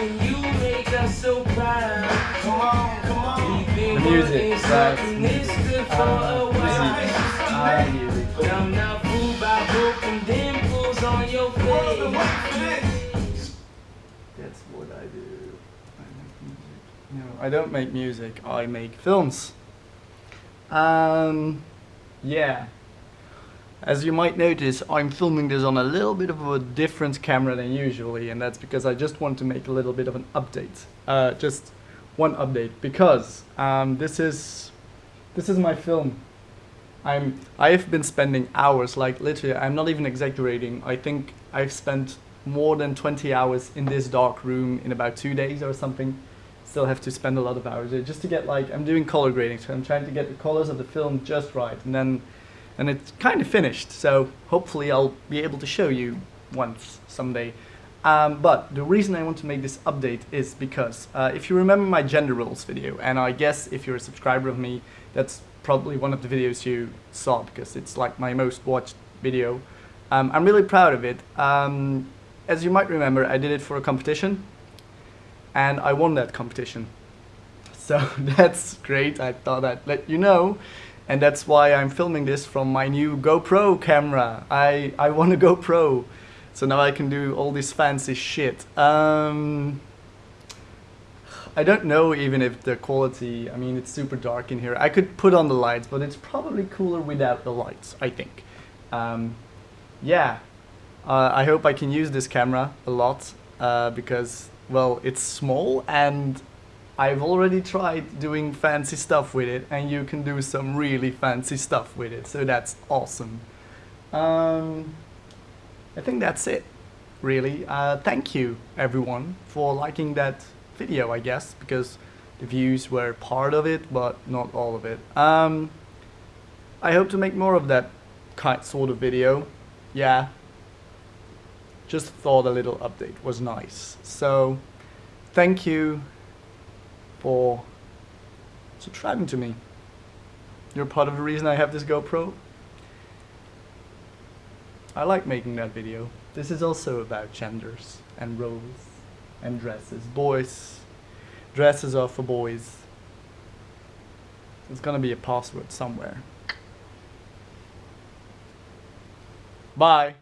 and you make us so proud. Come on, come on. The music, working right. this good for Uh, a while. Music. But I'm not fooled by broken dimples on your face. That's what I do. I make music. No, I don't make music. I make films. Um, yeah. As you might notice, I'm filming this on a little bit of a different camera than usually, and that's because I just want to make a little bit of an update. Uh, just one update because um, this is this is my film. I'm I've been spending hours, like literally, I'm not even exaggerating. I think I've spent more than 20 hours in this dark room in about two days or something. Still have to spend a lot of hours just to get like I'm doing color grading, so I'm trying to get the colors of the film just right, and then and it's kind of finished. So hopefully I'll be able to show you once someday. Um, but the reason I want to make this update is because uh, if you remember my gender roles video, and I guess if you're a subscriber of me, that's probably one of the videos you saw because it's like my most watched video. Um, I'm really proud of it. Um, as you might remember, I did it for a competition, and I won that competition. So that's great. I thought I'd let you know. And that's why I'm filming this from my new GoPro camera. I, I want a GoPro. So now I can do all this fancy shit. Um, I don't know even if the quality, I mean it's super dark in here. I could put on the lights, but it's probably cooler without the lights, I think. Um, yeah, uh, I hope I can use this camera a lot uh, because, well, it's small and I've already tried doing fancy stuff with it and you can do some really fancy stuff with it, so that's awesome. Um, I think that's it, really. Uh, thank you, everyone, for liking that video, I guess, because the views were part of it, but not all of it. Um, I hope to make more of that kind sort of video. Yeah. Just thought a little update was nice. So, thank you for subscribing to me. You're part of the reason I have this GoPro. I like making that video. This is also about genders and roles and dresses. Boys, dresses are for boys. There's gonna be a password somewhere. Bye.